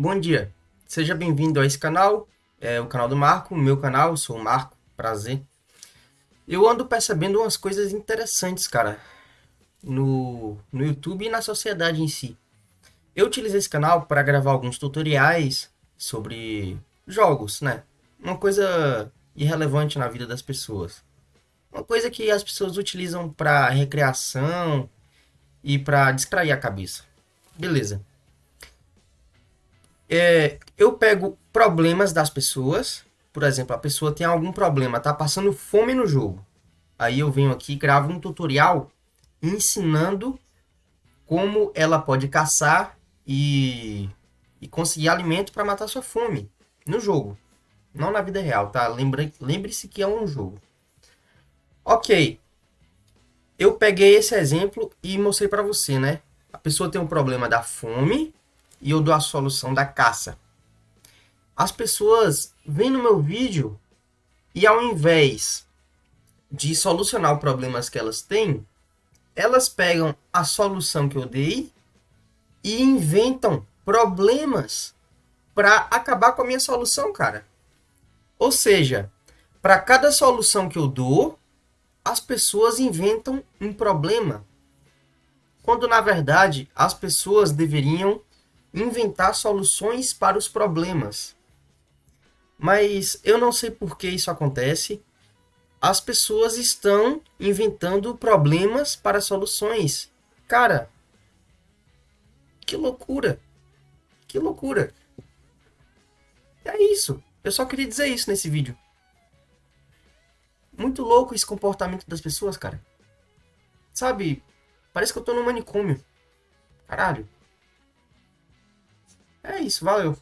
Bom dia, seja bem-vindo a esse canal, é o canal do Marco, meu canal, sou o Marco, prazer. Eu ando percebendo umas coisas interessantes, cara, no, no YouTube e na sociedade em si. Eu utilizei esse canal para gravar alguns tutoriais sobre jogos, né? Uma coisa irrelevante na vida das pessoas. Uma coisa que as pessoas utilizam para recreação e para distrair a cabeça. Beleza é, eu pego problemas das pessoas. Por exemplo, a pessoa tem algum problema, tá passando fome no jogo. Aí eu venho aqui e gravo um tutorial ensinando como ela pode caçar e, e conseguir alimento para matar sua fome no jogo. Não na vida real, tá? Lembre-se lembre que é um jogo. Ok. Eu peguei esse exemplo e mostrei para você, né? A pessoa tem um problema da fome e eu dou a solução da caça. As pessoas vêm no meu vídeo e ao invés de solucionar problemas que elas têm, elas pegam a solução que eu dei e inventam problemas para acabar com a minha solução, cara. Ou seja, para cada solução que eu dou, as pessoas inventam um problema. Quando na verdade as pessoas deveriam inventar soluções para os problemas. Mas eu não sei por que isso acontece. As pessoas estão inventando problemas para soluções. Cara, que loucura! Que loucura! É isso. Eu só queria dizer isso nesse vídeo. Muito louco esse comportamento das pessoas, cara. Sabe? Parece que eu tô no manicômio. Caralho. É isso, valeu.